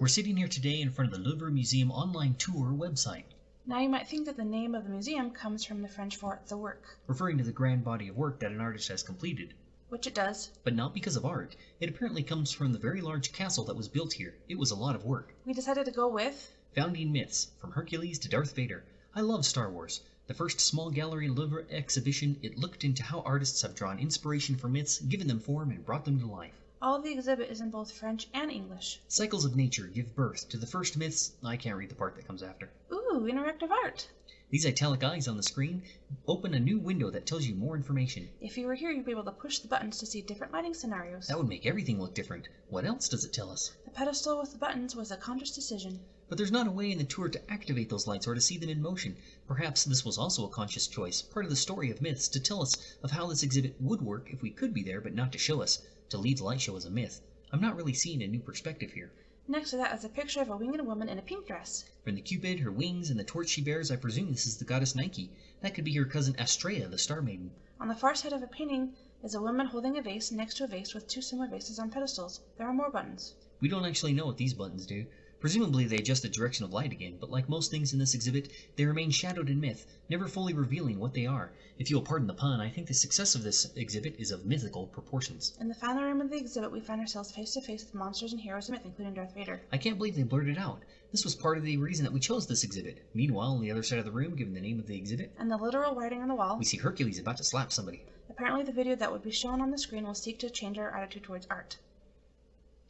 We're sitting here today in front of the Louvre Museum online tour website, Now you might think that the name of the museum comes from the French for the work, referring to the grand body of work that an artist has completed. which it does. But not because of art. It apparently comes from the very large castle that was built here. It was a lot of work. We decided to go with Founding myths, from Hercules to Darth Vader. I love Star Wars. The first small gallery Louvre exhibition, it looked into how artists have drawn inspiration for myths, given them form, and brought them to life. All the exhibit is in both French and English. Cycles of nature give birth to the first myths. I can't read the part that comes after. Ooh, interactive art. These italic eyes on the screen open a new window that tells you more information. If you were here, you'd be able to push the buttons to see different lighting scenarios. That would make everything look different. What else does it tell us? The pedestal with the buttons was a conscious decision. But there's not a way in the tour to activate those lights or to see them in motion. Perhaps this was also a conscious choice, part of the story of myths, to tell us of how this exhibit would work if we could be there, but not to show us. To leave the light show as a myth. I'm not really seeing a new perspective here. Next to that is a picture of a winged woman in a pink dress. From the cupid, her wings, and the torch she bears, I presume this is the goddess Nike. That could be her cousin Astrea, the Star Maiden. On the far side of a painting is a woman holding a vase next to a vase with two similar vases on pedestals. There are more buttons. We don't actually know what these buttons do. Presumably they adjust the direction of light again, but like most things in this exhibit, they remain shadowed in myth, never fully revealing what they are. If you'll pardon the pun, I think the success of this exhibit is of mythical proportions. In the final room of the exhibit, we find ourselves face to face with monsters and heroes of myth, including Darth Vader. I can't believe they blurted out. This was part of the reason that we chose this exhibit. Meanwhile, on the other side of the room, given the name of the exhibit, And the literal writing on the wall. we see Hercules about to slap somebody. Apparently, the video that would be shown on the screen will seek to change our attitude towards art.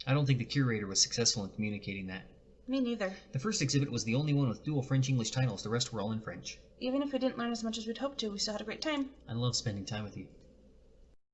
I don't think the curator was successful in communicating that. Me neither. The first exhibit was the only one with dual French-English titles, the rest were all in French. Even if we didn't learn as much as we'd hoped to, we still had a great time. I love spending time with you.